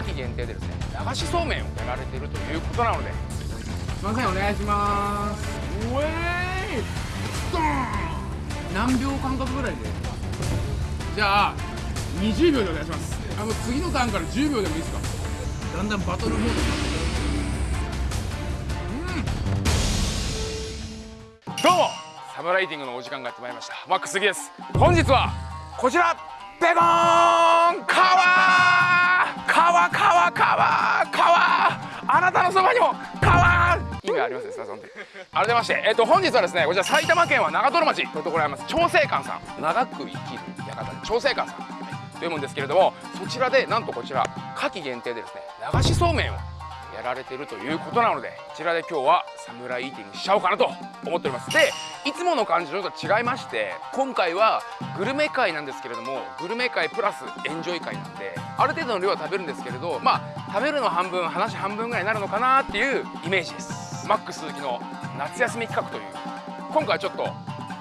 夏季限定でですね。流しそうめんをやられているということなので。すいませんお願いします。うえいドー。ン何秒間隔ぐらいで？じゃあ20秒でお願いします。あの次のターンから10秒でもいいですか？だんだんバトルモードに。なってどうもサムライティングのお時間がやってまいりました。マックスギです。本日はこちら。ベゴーン川川のそばにも川意味ありますねそんで改めましてえっと本日はですねこちら埼玉県は長瀞町。というところにあります。長生館さん。長く生きる館長生館さん、というもんですけれどもそちらでなんとこちら夏季限定でですね流しそうめんをやられてるということなのでこちらで今日はサムライイーティングしちゃおうかなと思っております。でいつもの感じとちょっと違いまして今回はグルメ会なんですけれどもグルメ会プラスエンジョイ会なんである程度の量は食べるんですけれどまあ食べるの半分話半分ぐらいになるのかなっていうイメージです。マックス鈴木の夏休み企画という。今回はちょっと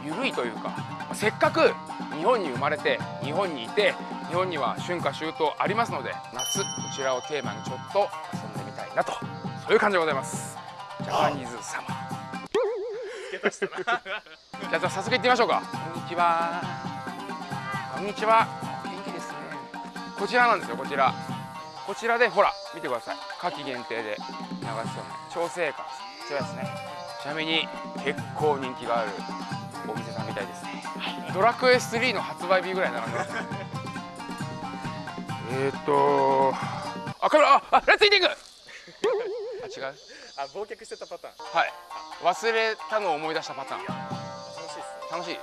緩いというかせっかく日本に生まれて日本にいて日本には春夏秋冬ありますので夏こちらをテーマにちょっとなとそういう感じでございます。ジャパニーズサマーじゃあ早速行ってみましょうか。こんにちは。こんにちは。元気ですね。こちらなんですよこちら。こちらでほら見てください。夏季限定で。流しそうめん調整館こちらですね。ちなみに結構人気がある。お店さんみたいですね、ドラクエ3の発売日ぐらい並んでますね。えーっとあカメラああレッツイーティングあ違う？あ忘却してたパターン。はい。忘れたのを思い出したパターン。楽しいっす楽しい。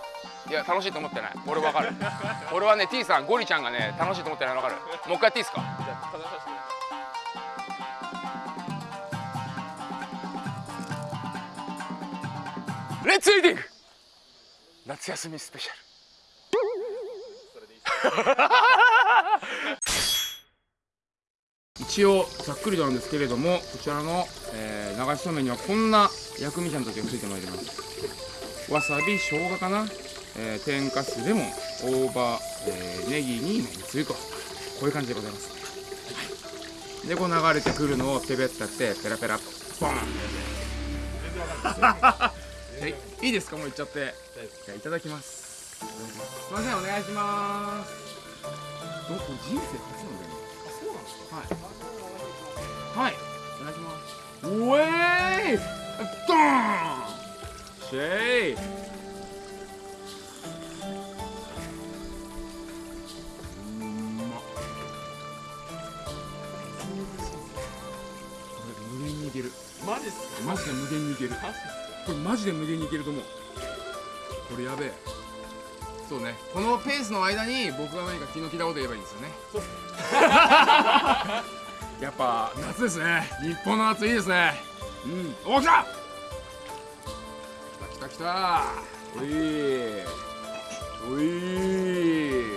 いや楽しいと思ってない。俺わかる。俺はね T さんゴリちゃんがね楽しいと思ってないのわかる。もう一回やっていいですか？じゃあ楽しませてレッツイーティング。夏休みスペシャル。それでいい 一応ざっくりとなんですけれどもこちらの、えー流しそうめんにはこんな薬味ちゃんたちがついてまいります。わさび生姜かな、えー天かすレモン。大葉、えーネギにめんつゆと。こういう感じでございます、はい、でこう流れてくるのをペペッたってペラペラボンはい。い。いですか？もういっちゃって。じゃあいただきます。すいませんお願いします。どこれ人生初なんだよね。はい。はい。お願い。します。ウェイドーン。シェイ。うんまっ。これ無限にいける。マジっすマジで無限にいける。これマジで無限にいけると思う。これやべえ。そうね。このペースの間に僕が何か気の利いたこと言えばいいんですよね やっぱ夏ですね。日本の夏いいですね。うん。お来た！来た来た来た。おい。おい。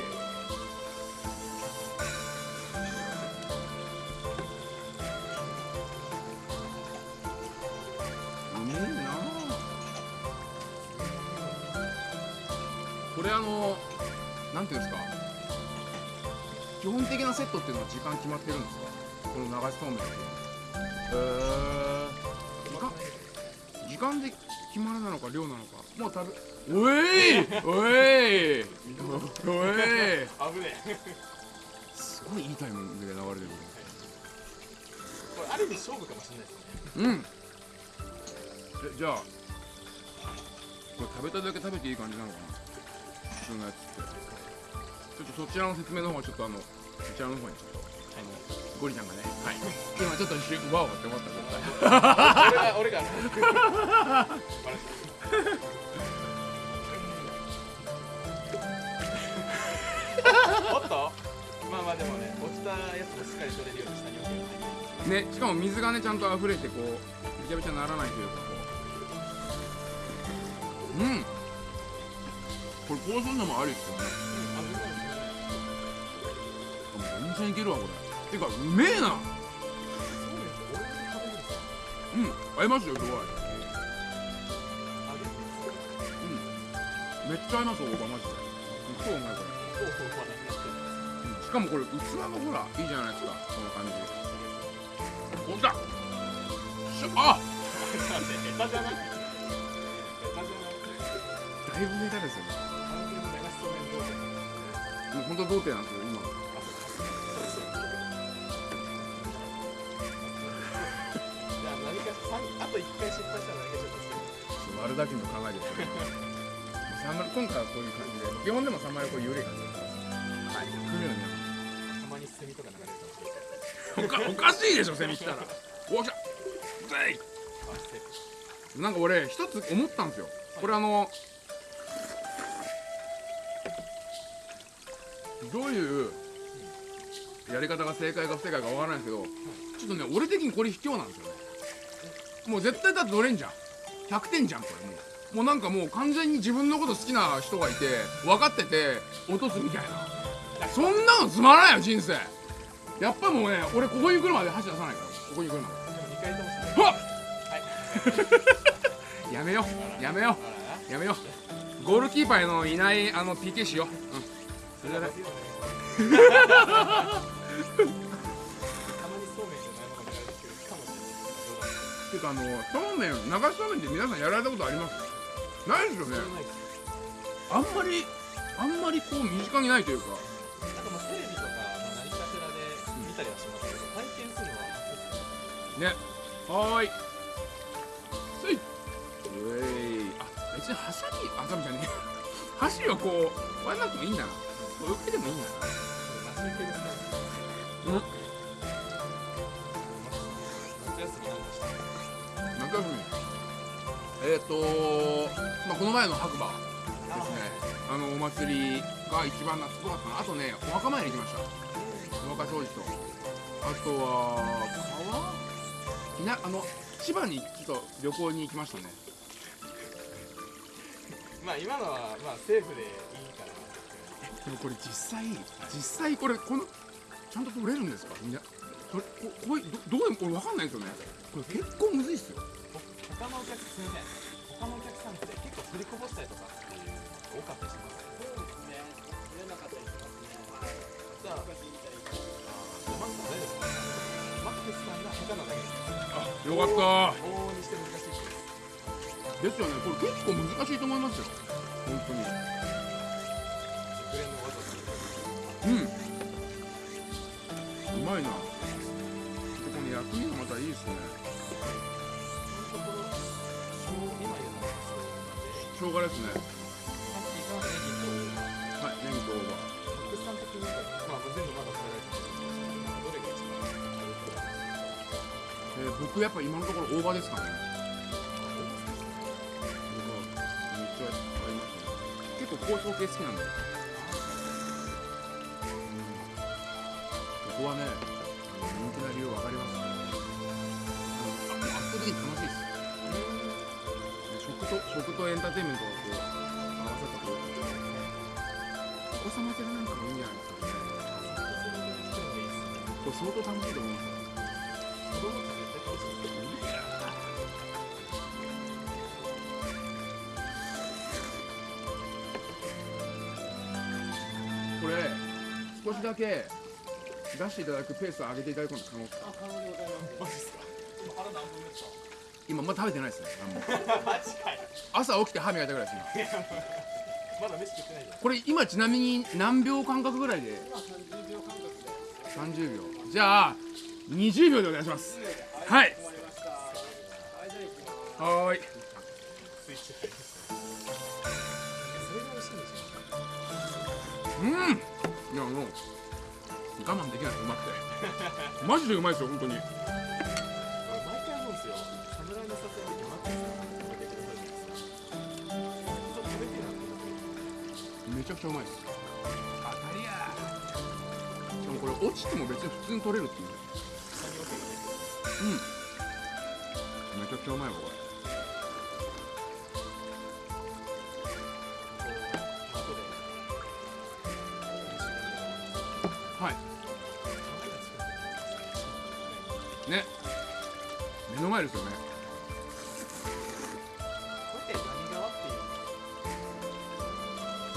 うめえなこれあのなんていうんですか？基本的なセットっていうのは時間決まってるんですか？この流しそうめん。ってへえ時間時間で決まりなのか量なのかもう食べおいおいおい危ねえすごいいいタイミングで流れてくるこれある意味勝負かもしれないですねうん。えじゃあこれ食べただけ食べていい感じなのかな普通のやつってちょっとそちらの説明の方はちょっとあのそちらの方にちょっとあのゴリちゃんがねはい。今ちょっと一瞬ワオって思った絶対俺が俺が。おっとまあまあでもね落ちたやつもしっかり取れるように下に置けばい。い ねしかも水がねちゃんと溢れてこうびちゃびちゃならないというかこう。うん。これこうするのもありっすよね。全然いけるわこれていうかうめえな。うん合いますよすごい。うん。めっちゃ合います大葉マジで。超うまいこれ、しかもこれ器もほらいいじゃないですかこの感じ。ほんだあだいぶネタですよね。もう本当童貞なんですよ。回失敗したら。何かちょっとする割るだけの考えですよねサマ今回はこういう感じで基本でもサマルはこういう緩い感じですはい来るようにたまに炭とか流れるかもしれないおかおかしいでしょセミ来たら。おっしゃぜいなんか俺一つ思ったんですよこれあのどういうやり方が正解か不正解かわから。ないですけどちょっとね俺的にこれ卑怯なんですよねもう絶対だって乗れんじゃん。100点じゃんこれもう。もうなんかもう完全に自分のこと好きな人がいて分かってて落とすみたいな。そんなのつまらないよ人生。やっぱもうね俺ここに来るまで箸出さないから。ここに来るまで。でも二回とも失敗うわっ！はい。やめよう。やめよやめよう。ゴールキーパーのいないあの PK しよう、うん、それらだらっていうかあのそうめん流しそうめんって皆さんやられたことあります？ないですよね。あんまりあんまりこう身近にないというか。あとまあテレビとか、まあ、何かしらで見たりはしますけど、体験するのは初ですね。はーい。つい。うえい。あ別にハサミあハサミじゃねえ箸をこう割らなくてもいいんだな。これ受けてもいいんだな。うんえっ、ー、とまあこの前の白馬ですね。あのお祭りが一番夏っぽかったな。あとねお墓参り行きました。お墓掃除と。あとは川あの千葉にちょっと旅行に行きましたね。まあ今のはまあセーフでいいかな。でもこれ実際実際これこのちゃんと取れるんですか？みんな。これここどどうでもこれわかんないですよね。これ結構むずいっすよ他のお客すみません他のお客さんって結構取りこぼしたりとかっていう多かったりします。そうですね取れなかった。りしますねじゃあマックス大丈夫ですかマックスさんが下手なだけですよかった。往々にして難しいですですよね。これ結構難しいと思いますよ。本当に。熟練の技とうん。うまいな。でこの薬味がまたいいですね生姜ですね。はいネギと。大葉さん的にまあ全部まだ食べられてないですけどどれが一番えー僕やっぱ今のところ大葉ですかね。結構香草系好きなんで。ここはね食と食とエンターテインメントがこう合わさったこうお子様連れなんかもいいんじゃないですかねこれ相当楽しいと思いますよ子供って絶対楽しいですよこれ少しだけ出していただくペースを上げていただくの可能ですかマジっすか今腹何分ですか今まだ食べてないですね何もマジかよ朝起きて歯磨いたぐらいです今。まだ飯食ってないじゃん。これ今ちなみに何秒間隔ぐらいで？30秒じゃあ20秒でお願いします。はい。はーい。うん。いやもう我慢できないうまくて。マジでうまいですよ本当にちゃくちゃうまいです。当たりやしかもこれ落ちても別に普通に取れるっていう。うん。めちゃくちゃうまいわこれ。はい。ね。目の前ですよね。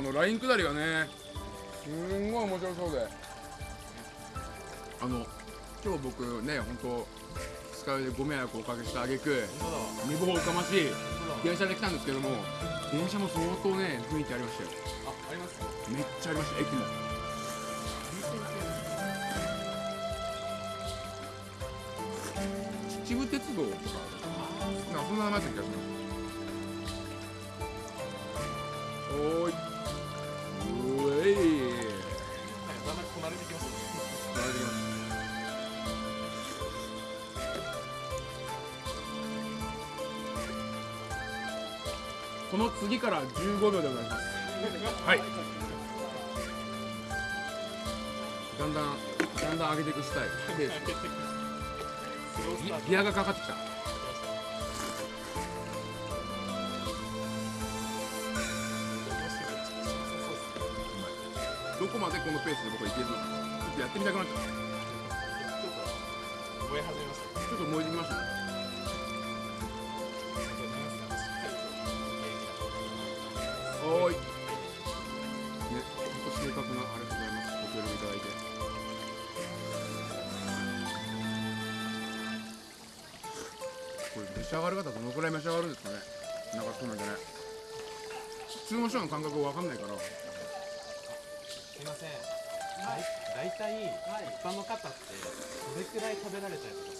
あのライン下りがねすんごい面白そうで。あの今日僕ね本当二日酔いでご迷惑をおかけした挙句本当だわ寝坊おかましい電車で来たんですけども電車も相当ね雰囲気ありましたよ。あありますめっちゃありました駅も。秩父鉄道とかなんかそんな名前だった気がしますおーいの次から15秒でお願いますはい。だんだんだんだん上げてい。くスタイルペーススロースタートギギアがかかってきたどこまでこのペースで僕はい。けるのかちょっとやってみたくなっちゃった燃え始めましたちょっと燃えてきましたねこれ召し上がる方どのくらい召し上がるんですかね。なんかそうなんじゃない普通の人の感覚わかんないから。すいません。だい。大体一般の方ってどれくらい食べられたりとか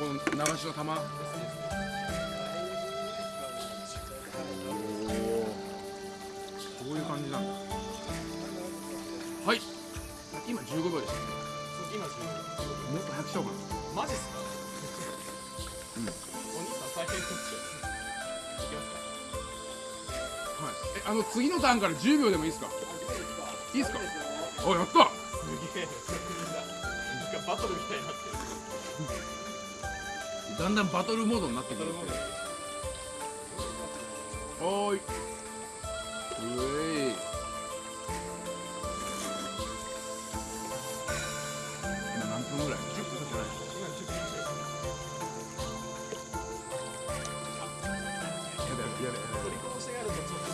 この流しの玉。こういう感じなんだ。はい。今15秒でしたねそう今10もっと早くしようかな。マジっすか？うん。お兄さん大変ですはい。えあの次のターンから10秒でもいいですか？いいですか。あやった。すげえ。バトルみたいになってるだんだんバトルモードになってくるバトルモードはーいうえい今何分ぐらい10分じゃない今10分以上やだやだやだやだ取りこぼしがあるとちょっと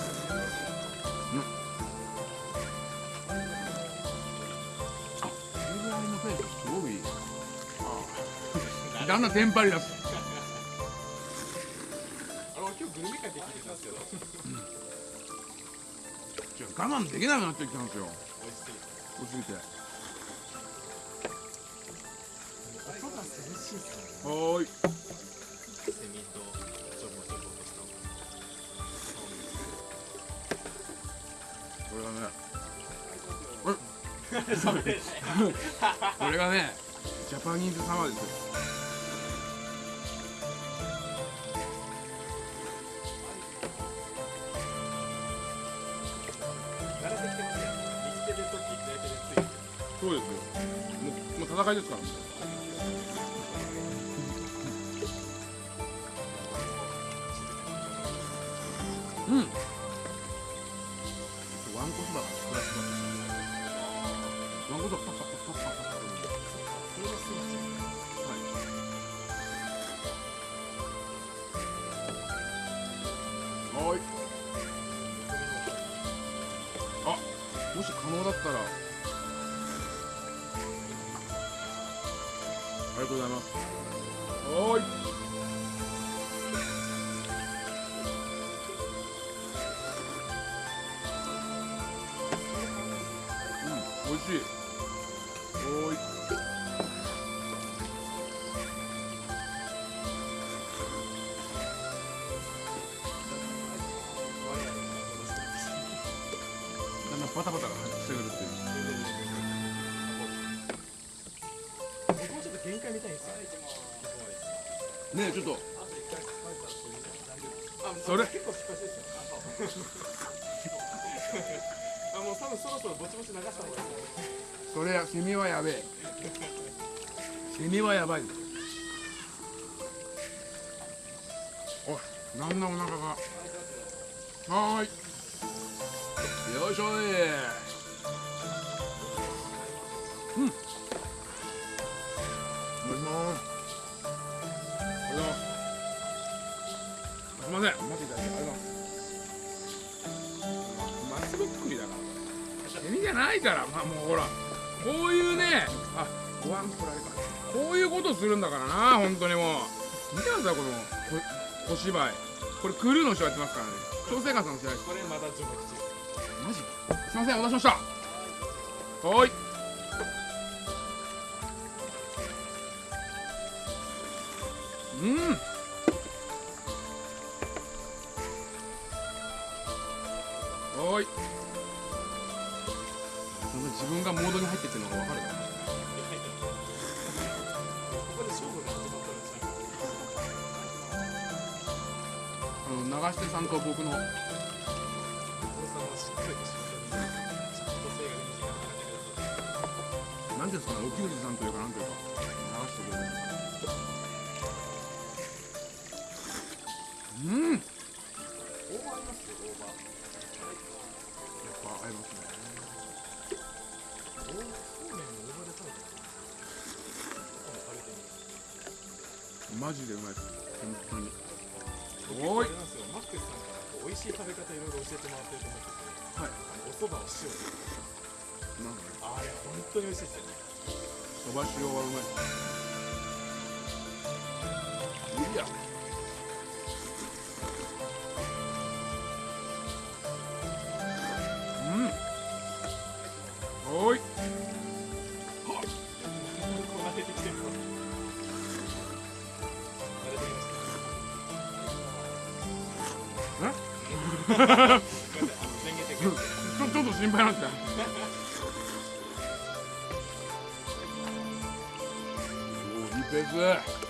これぐらいのペースすごいああだんだんテンパり出す我慢できなくなってきたんですよ。美味しすぎて。音が涼しいっすねはーい。セミとちょぼちょぼとしたこれがねこれがねジャパニーズサマーですよ。そうですよもうもう戦いですからうんワンコそばがプラスだワンコそばパッパッパッパッパッパッパッそれがすぐはいはいあもし可能だったらりがとうございます。はい。ねえ、ちょっと。それ。結構失敗してるんですよあもう多分そろそろぼちぼち流した方がいいそれやセミはやべえ。セミはやばいおいなんだお腹が。はーい。よいしょい。せん。待っていただい。てありがとうございますまっすぐ作りだから。セミじゃないからまあもうほら。こういうねあご飯これあれかこういうことするんだからな本当にもう。見てくださいこのこ小芝居。これクルーの人やってますからね。調整官さんの試合。これまだ序幕中マジすいませんお待たせしました。はーい。うんはーい自分がモードに入ってってるのが分かるかな。ここで勝負が始まったんですよ。あの流してさんと僕の。なんですかね、沖口さんというか、なんというか、流してくれる。うん。やっオーバーありますよオーバーぱ合いますね。マジでうまいです。本当に。おいマックスさんから美味しい食べ方いろいろ教えてもらってると思っててはい。お蕎麦を塩でなんかね、あれ本当に美味しいですよねそば塩はうまい。いや。的にちょっと心配なんで いいペース。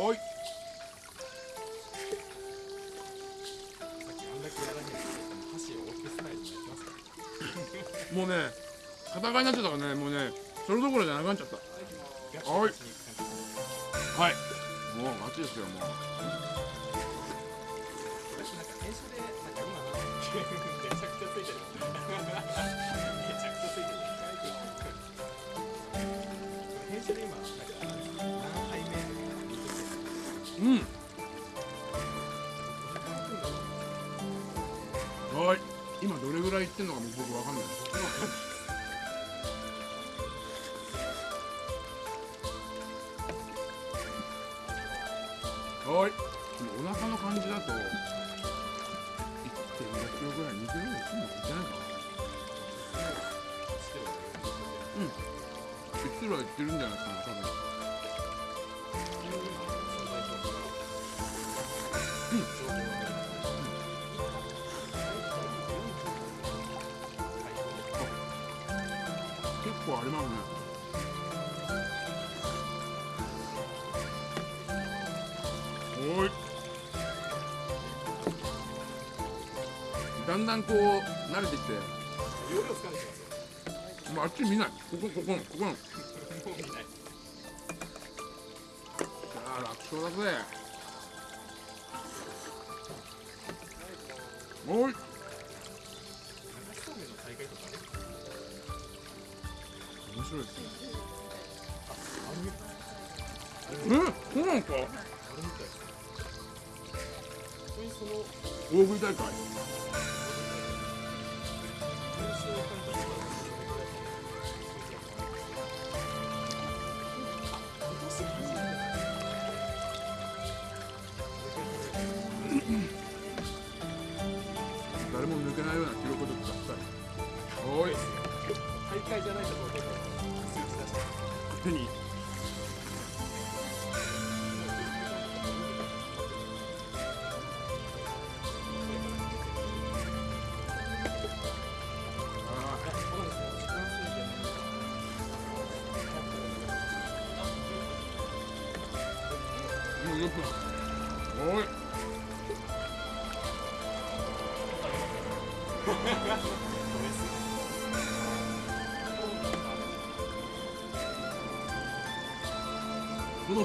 おい。あんだけやらへん箸を折ってスナイルでやってますもうね、戦いになっちゃったからね、もうね、それどころじゃなくなっちゃった。ガチおいはい。もうガチですよ、もう。私なんか編集でなんか今どれぐらいいってんのかも僕わかんない。はい。お腹の感じだと。1.5キロぐらい、2キロぐらいいってんの？かいってないかな。1キロはいってるんじゃないかね、多分。ありますね。おい。だんだんこう慣れてきて、容量掴んできますよもうあっち見ない。ここここのここの。もう見ないああ楽勝だぜ。おい。白いですね。うんそうなんですか？大食い大会？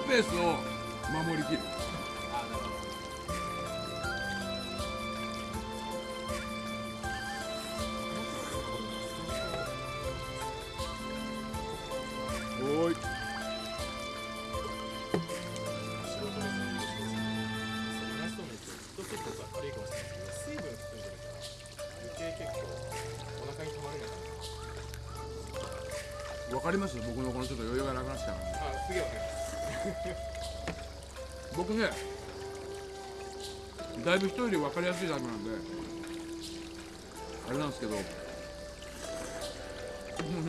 ペースを守りきる。お分かります僕のこのちょっと余裕がなくなってきたのあすげえわかります僕ねだいぶ人より分かりやすいタイプなんであれなんですけどもう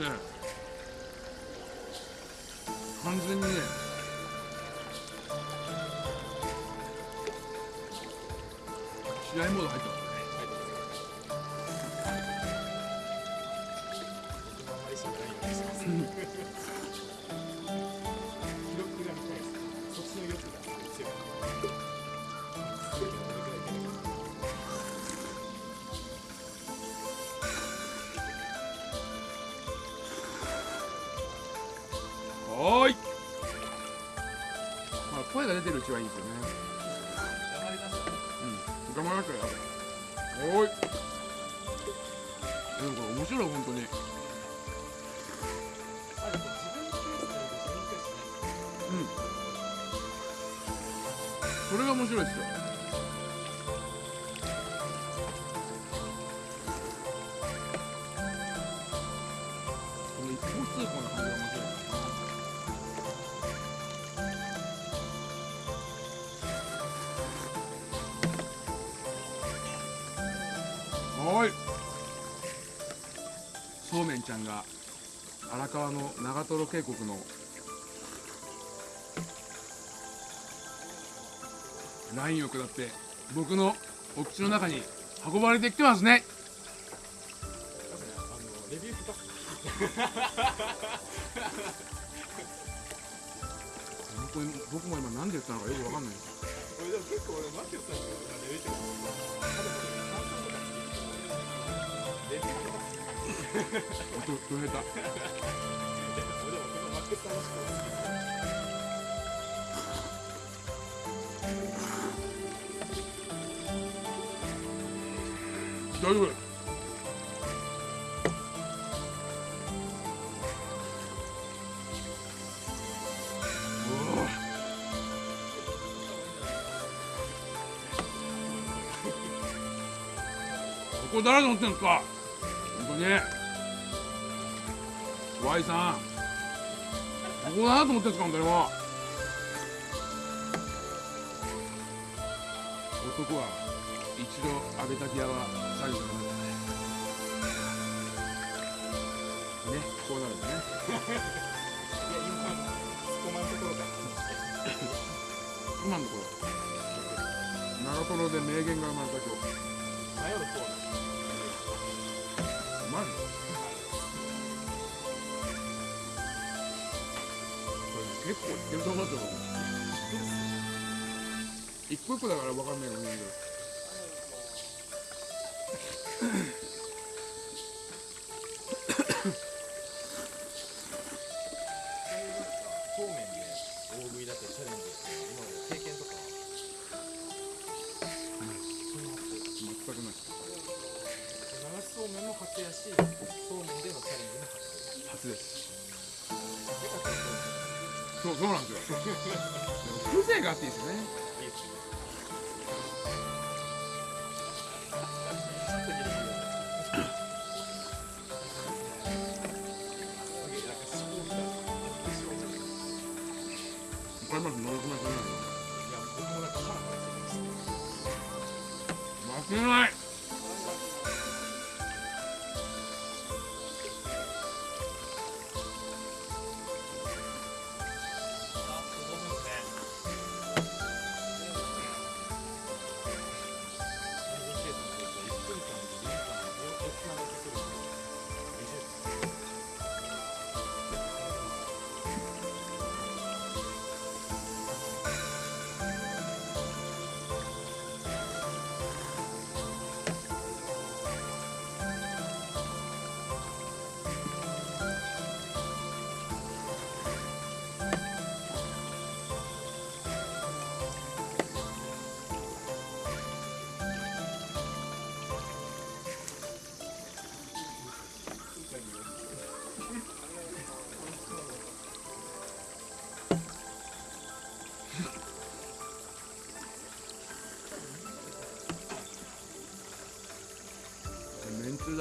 ね完全にね試合モード入ってます。それが面白いですよ。この一方通行な感じが面白い。おーい。そうめんちゃんが荒川の長瀞渓谷のラインを下って僕のお口の中に運ばれてきてますね。僕も今何で言ったのかよくわかんない。俺でも結構俺マキオさんのレビューとか。レビューとかどど下手俺でもこのマキオさんの人が大丈夫ここ誰と思ってんすか。本当に。Y さん。ここだなと思ってんすか本当にもう。男は一度浴びたギアは最後になる。ねこうなるんだね。いや今突っ込まんところか。今のところ長瀞で名言が生まれた今日迷う方うまいのこれ結構いってると思うけど一個一個だから分かんないのにそうめ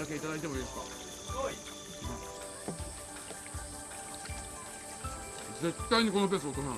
だけいただいてもいいですか？絶対にこのペース落とさない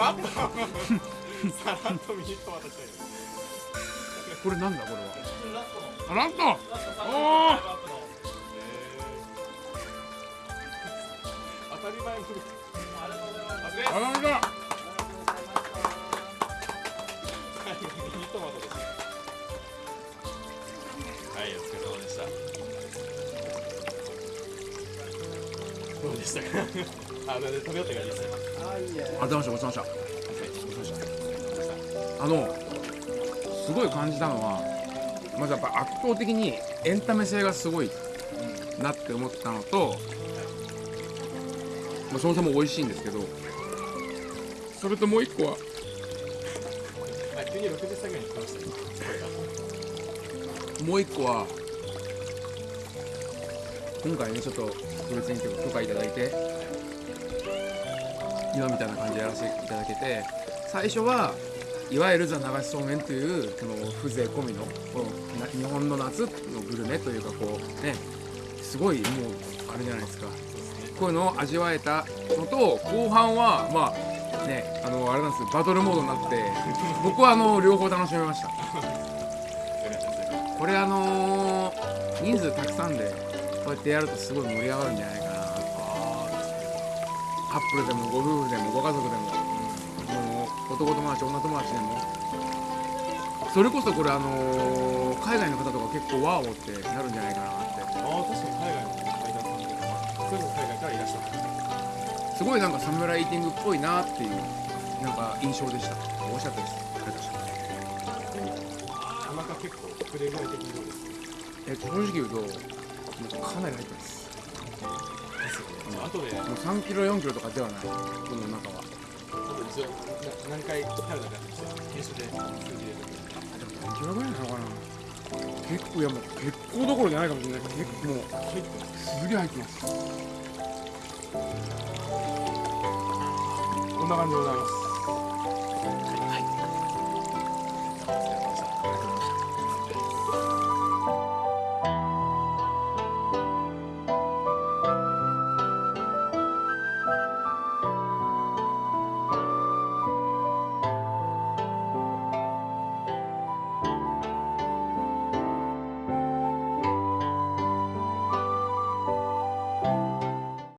らっとさらっとミニトマトしたいこれなんだこれは。ラストラストラストサムお当たり前のありがとうございますはいお疲れ様でした。どうでしたか？あ食べよった感じですねあいいねありがとうございましたごちそうさまでしたあのすごい感じたのはまずやっぱ圧倒的にエンタメ性がすごいなって思ったのと、まあ、そもそも美味しいんですけどそれともう一個はあ急に60歳ぐらいに来ましたねもう一個は今回ねちょっと特別に許可いただいて今みたいな感じでやらせていただけて最初はいわゆるザ流しそうめんというこの風情込みのこの日本の夏のグルメというかこうねすごいもうあれじゃないですか。こういうのを味わえたのと後半はまあねあのあれなんですバトルモードになって僕はあの両方楽しめました。これあの人数たくさんでこうやってやるとすごい盛り上がるんじゃないかカップルでもご夫婦でもご家族でももう男友達女友達でも。それこそこれあのー海外の方とか結構ワーオってなるんじゃないかなって。ああ確かに海外の階段さんとかそれも海外からいらっしゃったすごいなんかサムライイーティングっぽいなっていうなんか印象でした。美味しかったです。ありがとうございますお腹結構膨れぐらい的にどうですえ正直言うとかなり入ってますですよね後で。もう3キロ4キロとかではない。この中は。後で一応な何回食べたかって編集で。数字入れて何キロぐらいなのかな。結構いやもう結構どころじゃないかもしれない結構もう入ってますすげえ入ってます。こんな感じでございます